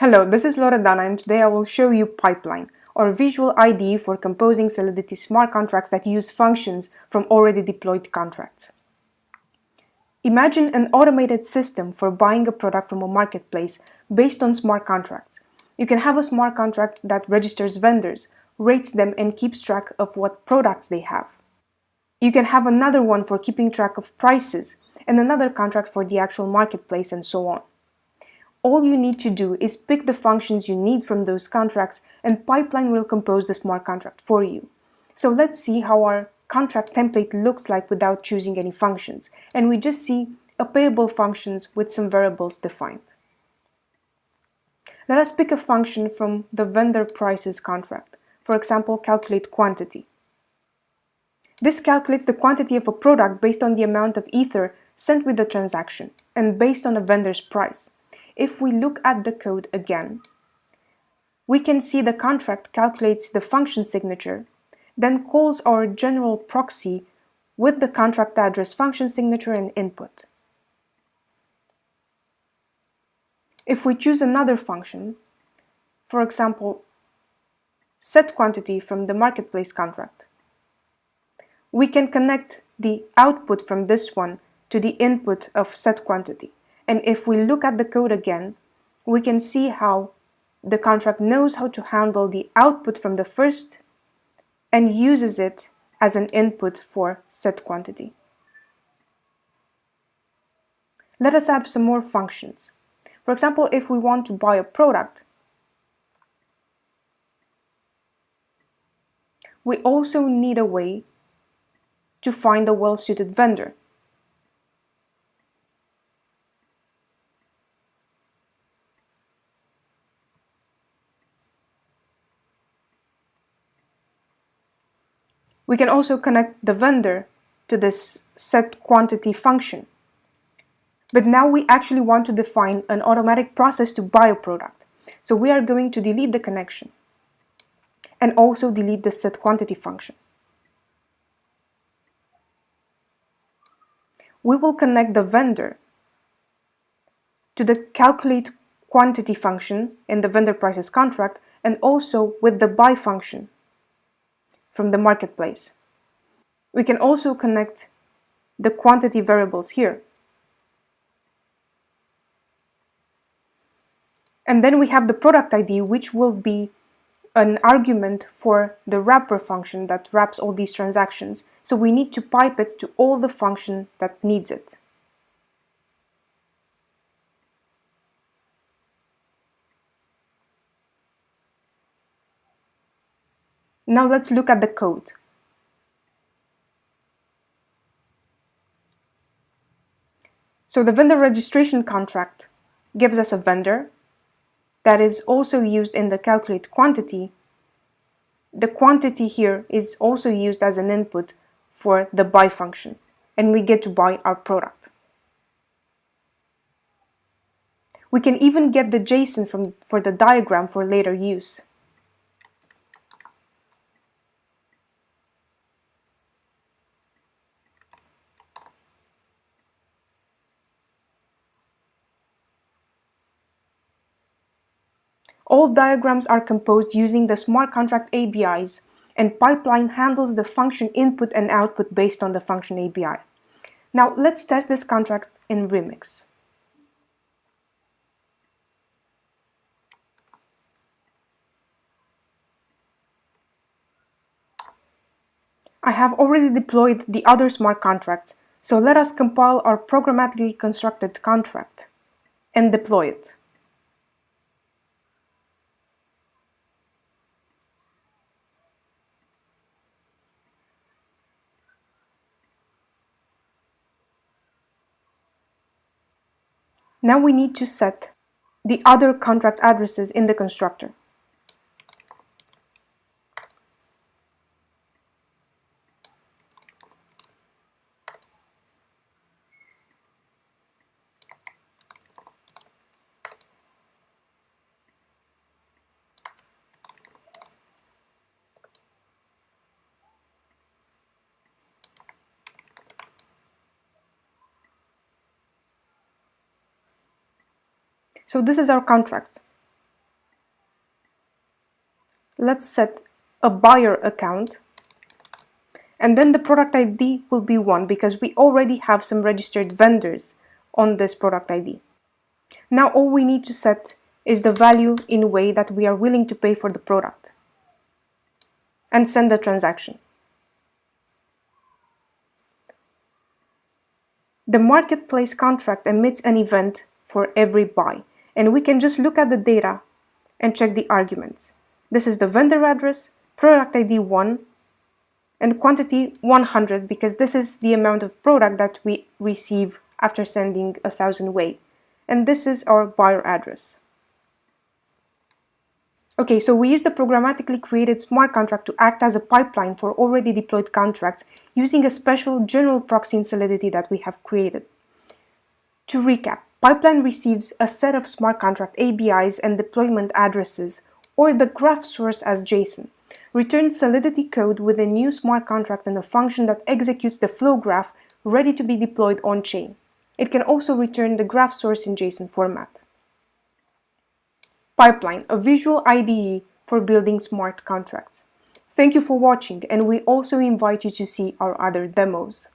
Hello, this is Loredana and today I will show you Pipeline, or visual IDE for composing Solidity smart contracts that use functions from already deployed contracts. Imagine an automated system for buying a product from a marketplace based on smart contracts. You can have a smart contract that registers vendors, rates them and keeps track of what products they have. You can have another one for keeping track of prices and another contract for the actual marketplace and so on. All you need to do is pick the functions you need from those contracts and Pipeline will compose the smart contract for you. So let's see how our contract template looks like without choosing any functions. And we just see a payable functions with some variables defined. Let us pick a function from the vendor prices contract. For example, calculate quantity. This calculates the quantity of a product based on the amount of ether sent with the transaction and based on a vendor's price if we look at the code again, we can see the contract calculates the function signature, then calls our general proxy with the contract address function signature and input. If we choose another function, for example, set quantity from the marketplace contract, we can connect the output from this one to the input of set quantity. And if we look at the code again, we can see how the contract knows how to handle the output from the first and uses it as an input for set quantity. Let us add some more functions. For example, if we want to buy a product, we also need a way to find a well-suited vendor. We can also connect the vendor to this set quantity function. But now we actually want to define an automatic process to buy a product. So we are going to delete the connection and also delete the set quantity function. We will connect the vendor to the calculate quantity function in the vendor prices contract and also with the buy function from the marketplace. We can also connect the quantity variables here. And then we have the product ID, which will be an argument for the wrapper function that wraps all these transactions. So we need to pipe it to all the function that needs it. Now let's look at the code. So the vendor registration contract gives us a vendor that is also used in the calculate quantity. The quantity here is also used as an input for the buy function and we get to buy our product. We can even get the JSON from, for the diagram for later use. All diagrams are composed using the smart contract ABIs, and Pipeline handles the function input and output based on the function ABI. Now let's test this contract in Remix. I have already deployed the other smart contracts, so let us compile our programmatically constructed contract and deploy it. Now we need to set the other contract addresses in the constructor. So this is our contract. let's set a buyer account and then the product ID will be 1 because we already have some registered vendors on this product ID. Now all we need to set is the value in a way that we are willing to pay for the product and send the transaction. The marketplace contract emits an event for every buy and we can just look at the data and check the arguments. This is the vendor address, product ID 1 and quantity 100 because this is the amount of product that we receive after sending a thousand wei. And this is our buyer address. Okay, so we use the programmatically created smart contract to act as a pipeline for already deployed contracts using a special general proxy in Solidity that we have created. To recap, Pipeline receives a set of smart contract ABIs and deployment addresses, or the graph source as JSON returns Solidity code with a new smart contract and a function that executes the flow graph ready to be deployed on-chain. It can also return the graph source in JSON format. Pipeline, a visual IDE for building smart contracts. Thank you for watching and we also invite you to see our other demos.